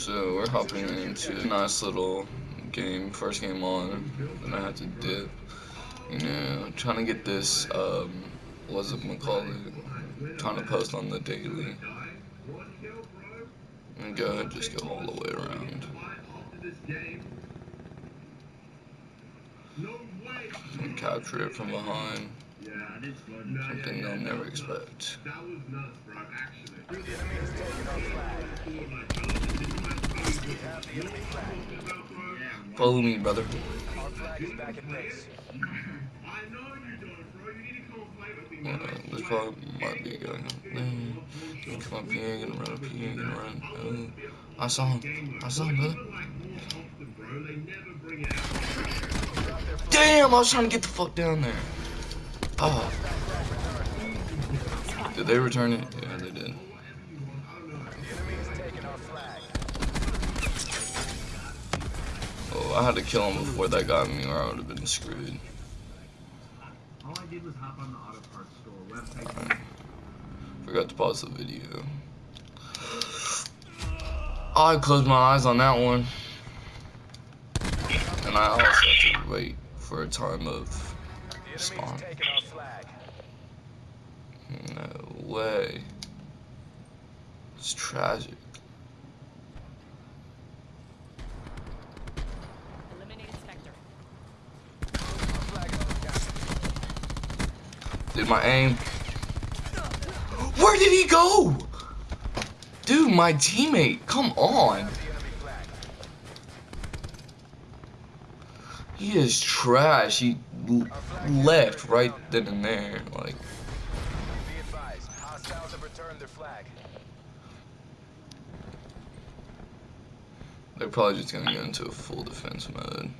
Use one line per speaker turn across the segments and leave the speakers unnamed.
So we're hopping into a nice little game, first game on, then I had to dip. You know, trying to get this, um, what's it call it? Trying to post on the daily. And go ahead, just go all the way around. And capture it from behind. Something they'll never expect. Follow me, brother. Uh, this probably might be going on. Mm, come up here, gonna run up here, gonna run. Uh, I saw him. I saw him, brother. Damn, I was trying to get the fuck down there. Oh. Did they return it? Yeah, they did. Oh, I had to kill him before that got me or I would have been screwed. All I did was hop on the auto parts store website. Forgot to pause the video. Oh, I closed my eyes on that one. And I also have to wait for a time of spawn. No way. It's tragic. Did my aim. Where did he go? Dude, my teammate, come on. He is trash. He left right then and there. Like. They're probably just gonna go into a full defense mode.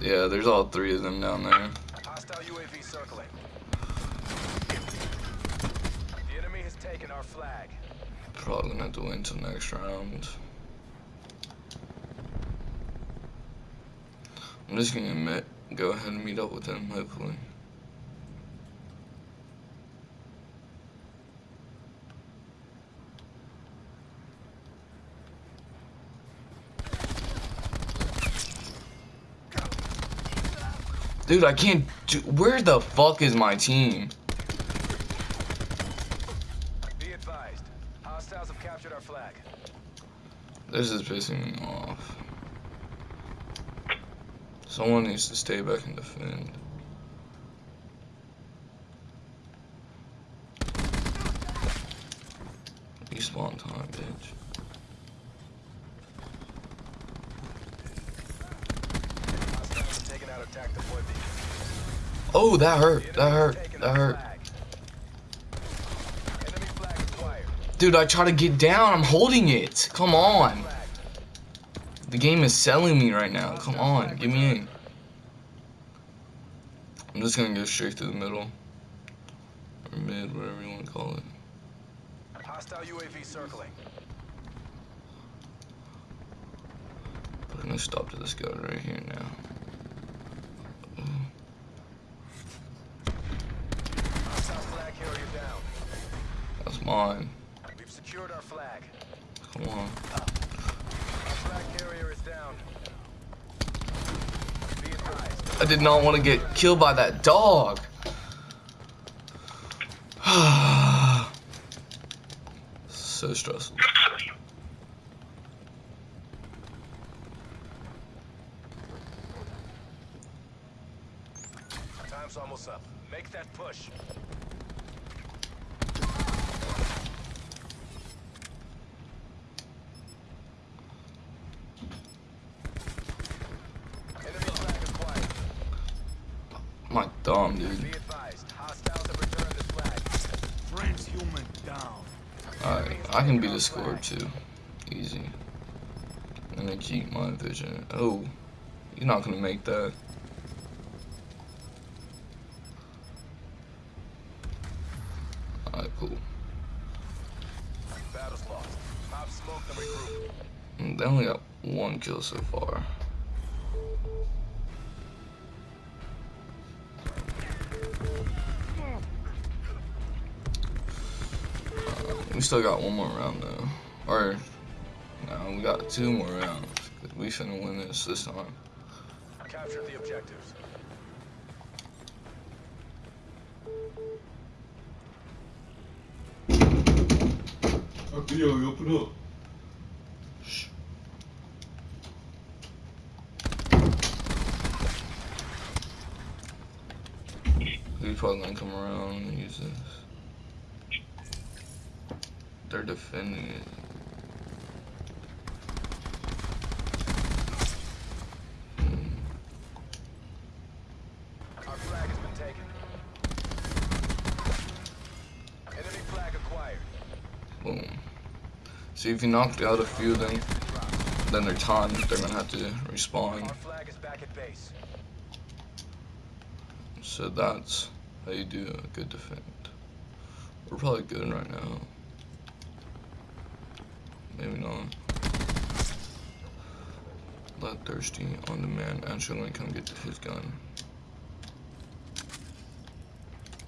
Yeah, there's all three of them down there. Hostile UAV circling. The enemy has taken our flag. Probably gonna have until next round. I'm just gonna admit, go ahead and meet up with him, hopefully. Dude, I can't do- Where the fuck is my team? This is pissing me off. Someone needs to stay back and defend. Respawn time, bitch. Oh, that hurt. That hurt. That hurt. Dude, I try to get down. I'm holding it. Come on. The game is selling me right now. Come on. Give me in. I'm just going to go straight through the middle. Or mid, whatever you want to call it. Hostile UAV circling. I'm going to stop to this guy right here now. That's mine. We've secured our flag. Come on. Our flag carrier is down. I did not want to get killed by that dog. so stressful. Time's almost up. Make that push. My dumb dude. Alright, I can be the score too. Easy. And then keep my vision. Oh, you're not gonna make that. Alright, cool. They only got one kill so far. We still got one more round though. Or, no, we got two more rounds. We finna win this this time.
Capture the objectives.
Yo, open up.
He's probably gonna come around and use this. They're defending it.
Our flag has been taken. Enemy flag acquired.
Boom. See if you knocked out a few of them, then they're timed. They're gonna have to respawn.
Our flag is back at base.
So that's how you do a good defend. We're probably good right now. Maybe not. Bloodthirsty on demand. Actually, gonna come get his gun.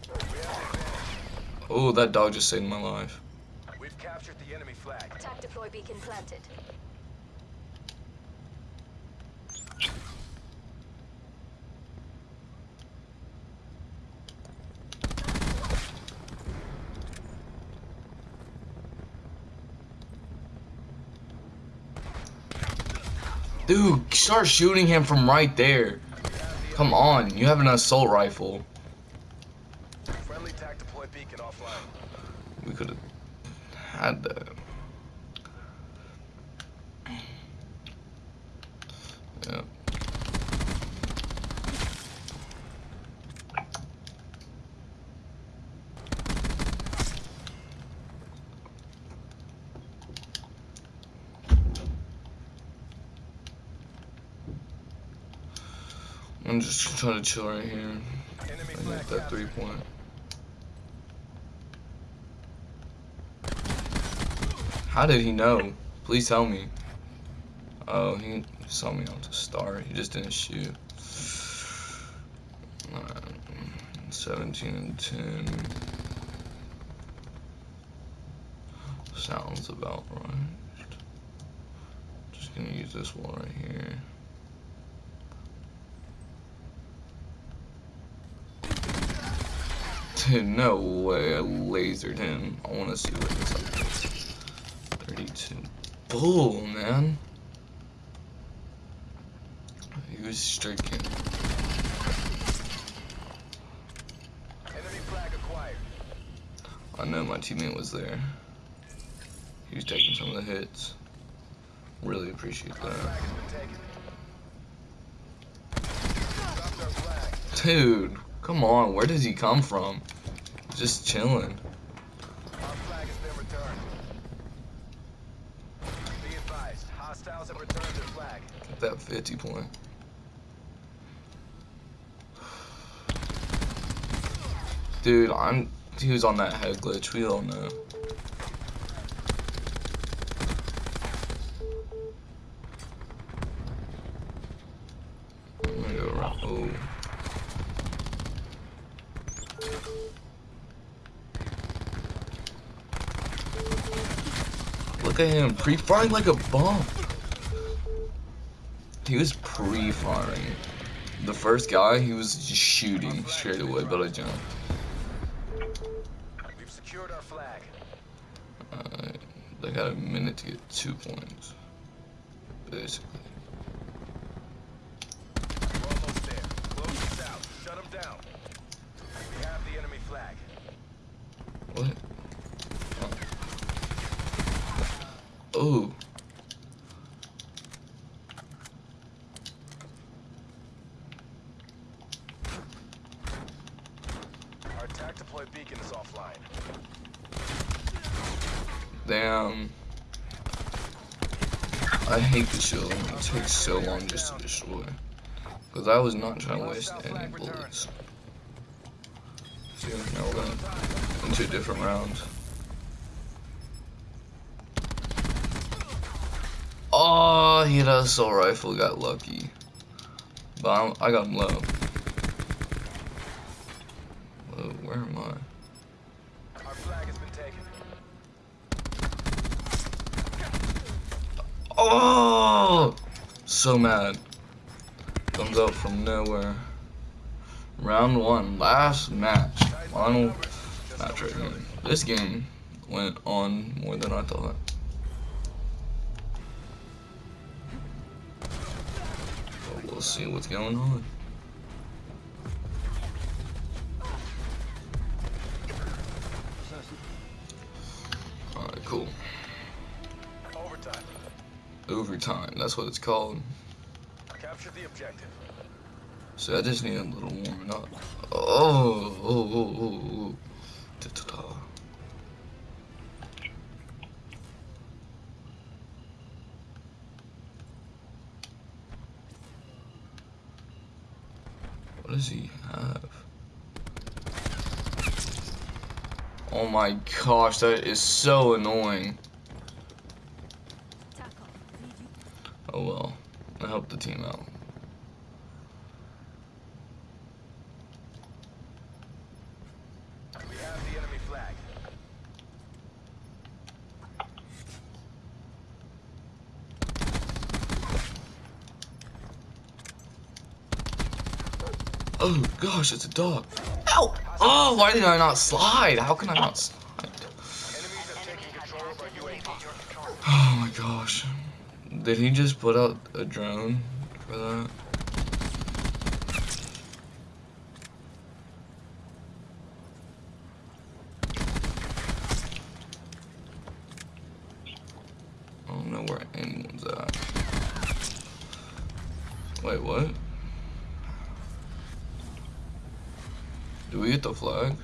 We have the advantage.
Oh, that dog just saved my life.
We've captured the enemy flag.
Attack deploy beacon planted.
Dude, start shooting him from right there. Come on, you have an assault rifle. We could have had that. Yeah. I'm just trying to chill right here and get that three point. How did he know? Please tell me. Oh, he saw me on the start. He just didn't shoot. Alright, 17 and 10. Sounds about right. Just gonna use this one right here. no way. I lasered him. I wanna see what this is. 32. Bull, man. He was stricken.
Enemy flag acquired.
I know my teammate was there. He was taking some of the hits. Really appreciate that.
flag has been taken. Dropped our flag.
Dude, come on. Where does he come from? Just chilling.
Our flag has been returned. Be advised, hostiles have returned their flag.
Get that 50 point. Dude, I'm. He was on that head glitch. We all know. I'm gonna go around. Oh. Him, pre-firing like a bomb. He was pre-firing. The first guy, he was just shooting straight away, but I jumped.
We've secured our flag.
Uh, they got a minute to get two points, basically.
We're almost there. Close this out. Shut them down. We have the enemy flag.
What? Oh.
Our attack deploy beacon is offline.
Damn. I hate the shield. It takes so long just to destroy. Because I was not trying to waste any bullets. See, now we're going into a different round. Ah, oh, he had a assault rifle, got lucky. But I'm, I got him low. Whoa, where am I?
Our flag has been taken.
So mad. Comes out from nowhere. Round one, last match. Final match right here. This game went on more than I thought. But we'll see what's going on. That's what it's called.
Capture the objective.
So I just need a little warming up. Oh, oh, oh, oh, oh. Ta-ta-ta. What does he have? Oh my gosh, that is so annoying. Well, I helped the team out.
We have the enemy flag.
Oh gosh, it's a dog. Ow! Oh, why did I not slide? How can I not slide?
Enemies have taken control of our UAV.
Oh my gosh. Did he just put out a drone for that? I don't know where anyone's at. Wait, what? Do we get the flag?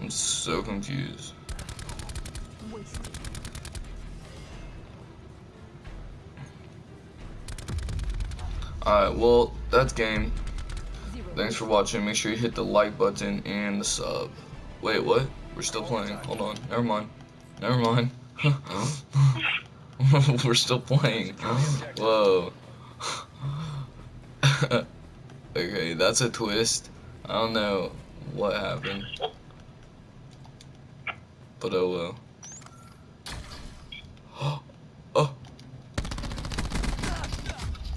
I'm so confused. Alright, well, that's game. Thanks for watching. Make sure you hit the like button and the sub. Wait, what? We're still playing. Hold on. Never mind. Never mind. We're still playing. Whoa. okay, that's a twist. I don't know what happened. But oh well. Oh.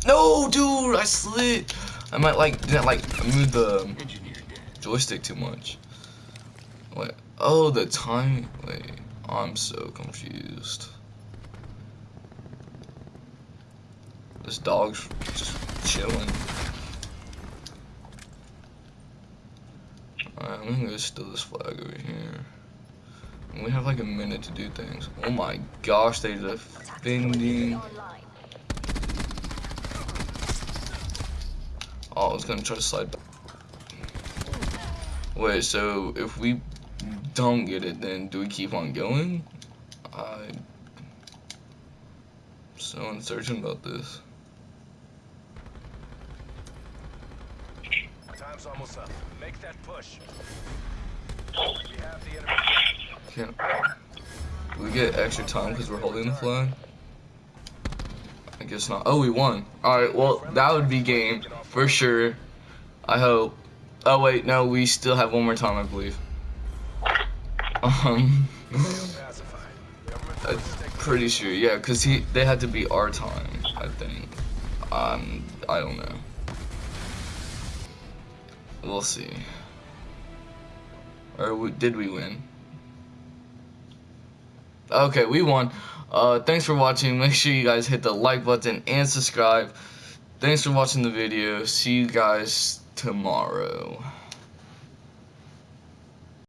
No, dude, I slid. I might like didn't like move the joystick too much. Wait. Oh, the time. Wait. I'm so confused. This dog's just chilling. Alright, I'm gonna go steal this flag over here. We have like a minute to do things. Oh my gosh, they're defending. Oh, I was gonna try to slide back. Wait, so if we don't get it, then do we keep on going? I'm so uncertain about this.
Time's almost up. Make that push. We have the enemy.
Can't. We get extra time because we're holding the flag? I guess not. Oh, we won. Alright, well, that would be game for sure. I hope. Oh, wait, no, we still have one more time, I believe. Um, I'm pretty sure, yeah, because he they had to be our time, I think. Um, I don't know. We'll see. Or did we win? Okay, we won. Uh, thanks for watching. Make sure you guys hit the like button and subscribe. Thanks for watching the video. See you guys tomorrow.